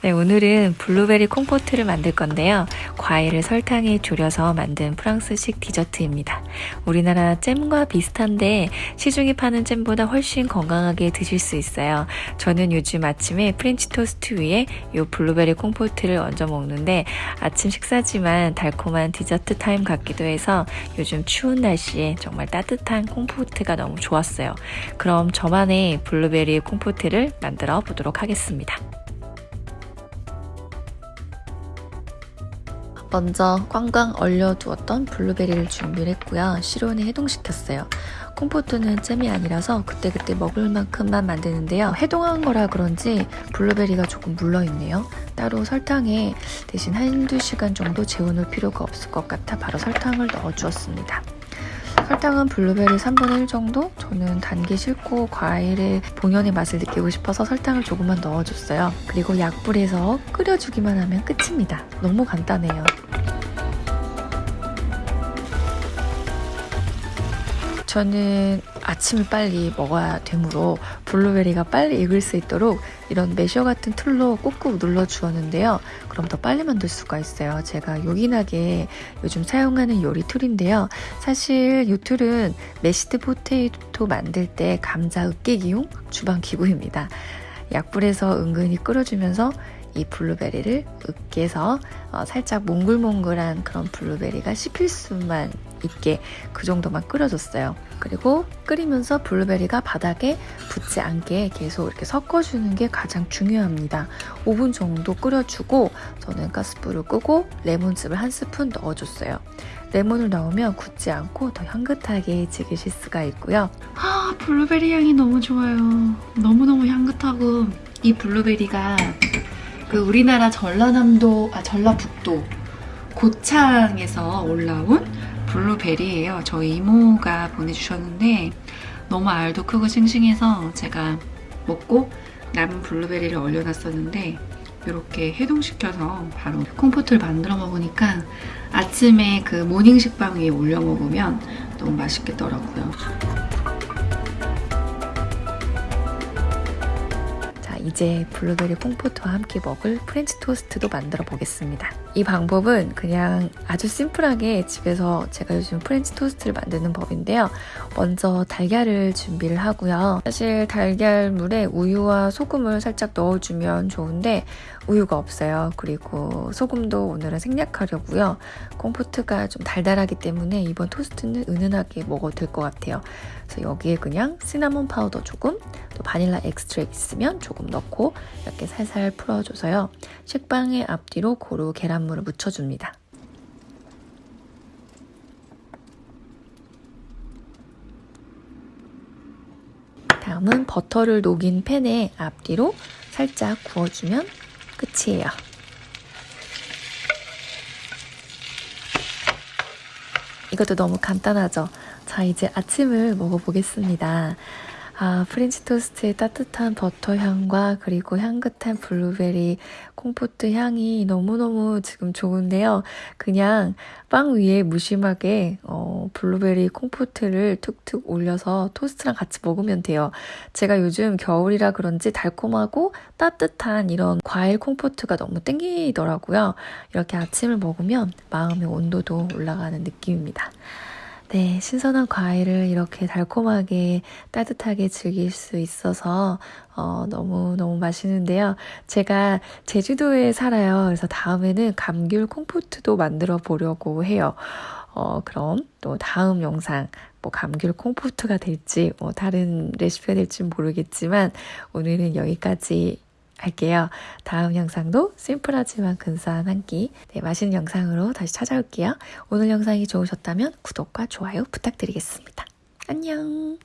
네, 오늘은 블루베리 compote를 만들 건데요. 과일을 설탕에 졸여서 만든 프랑스식 디저트입니다. 우리나라 잼과 비슷한데 시중에 파는 잼보다 훨씬 건강하게 드실 수 있어요. 저는 요즘 아침에 프렌치 토스트 위에 이 블루베리 compote를 얹어 먹는데 아침 식사지만 달콤한 디저트 타임 같기도 해서 요즘 추운 날씨에 정말 따뜻한 compote가 너무 좋았어요. 그럼 저만의 블루베리 compote를 만들어 보도록 하겠습니다. 먼저 꽝꽝 얼려두었던 블루베리를 준비를 했고요. 실온에 해동시켰어요. 콩포트는 잼이 아니라서 그때그때 먹을 만큼만 만드는데요. 해동한 거라 그런지 블루베리가 조금 물러있네요. 따로 설탕에 대신 한두 시간 정도 재워놓을 필요가 없을 것 같아 바로 설탕을 넣어주었습니다. 설탕은 블루베리 3분의 1 정도? 저는 단게 싫고 과일의 본연의 맛을 느끼고 싶어서 설탕을 조금만 넣어줬어요. 그리고 약불에서 끓여주기만 하면 끝입니다. 너무 간단해요. 저는 아침을 빨리 먹어야 되므로 블루베리가 빨리 익을 수 있도록 이런 masher 같은 tool로 꾹꾹 눌러 주었는데요. 그럼 더 빨리 만들 수가 있어요. 제가 요긴하게 요즘 사용하는 요리 tool인데요. 사실 이 tool은 mashed potato 만들 때 감자 으깨기용 주방 기구입니다. 약불에서 은근히 끓여주면서 이 블루베리를 으깨서 어, 살짝 몽글몽글한 그런 블루베리가 씹힐 수만 있게 그 정도만 끓여줬어요. 그리고 끓이면서 블루베리가 바닥에 붙지 않게 계속 이렇게 섞어주는 게 가장 중요합니다. 5분 정도 끓여주고 저는 가스불을 끄고 레몬즙을 한 스푼 넣어줬어요. 레몬을 넣으면 굳지 않고 더 향긋하게 즐기실 수가 있고요. 아, 블루베리 향이 너무 좋아요. 너무너무 향긋하고 이 블루베리가 그 우리나라 전라남도, 아 전라북도 고창에서 올라온 블루베리예요. 저희 이모가 보내주셨는데 너무 알도 크고 싱싱해서 제가 먹고 남은 블루베리를 얼려놨었는데 이렇게 해동시켜서 바로 콩포트를 만들어 먹으니까 아침에 그 모닝 식빵 위에 올려 먹으면 너무 맛있겠더라고요. 이제 블루베리 콩포트와 함께 먹을 프렌치 토스트도 만들어 보겠습니다. 이 방법은 그냥 아주 심플하게 집에서 제가 요즘 프렌치 토스트를 만드는 법인데요. 먼저 달걀을 준비를 하고요. 사실 달걀물에 우유와 소금을 살짝 넣어주면 좋은데 우유가 없어요. 그리고 소금도 오늘은 생략하려고요. 콩포트가 좀 달달하기 때문에 이번 토스트는 은은하게 먹어도 될 것 같아요. 그래서 여기에 그냥 시나몬 파우더 조금, 또 vanilla extract 있으면 조금 넣고 이렇게 살살 풀어줘서요. 식빵의 앞뒤로 고루 계란 물을 묻혀줍니다. 다음은 버터를 녹인 팬에 앞뒤로 살짝 구워주면 끝이에요. 이것도 너무 간단하죠? 자, 이제 아침을 먹어보겠습니다. 아, 프렌치 토스트의 따뜻한 버터 향과 그리고 향긋한 블루베리 콩포트 향이 너무너무 지금 좋은데요. 그냥 빵 위에 무심하게 어, 블루베리 콩포트를 툭툭 올려서 토스트랑 같이 먹으면 돼요. 제가 요즘 겨울이라 그런지 달콤하고 따뜻한 이런 과일 콩포트가 너무 땡기더라고요. 이렇게 아침을 먹으면 마음의 온도도 올라가는 느낌입니다. 네, 신선한 과일을 이렇게 달콤하게 따뜻하게 즐길 수 있어서 어, 너무너무 맛있는데요. 제가 제주도에 살아요. 그래서 다음에는 감귤 콩포트도 만들어 보려고 해요. 어, 그럼 또 다음 영상 뭐 감귤 콩포트가 될지 뭐 다른 레시피가 될지 모르겠지만 오늘은 여기까지 할게요. 다음 영상도 심플하지만 근사한 한 끼, 네, 맛있는 영상으로 다시 찾아올게요. 오늘 영상이 좋으셨다면 구독과 좋아요 부탁드리겠습니다. 안녕!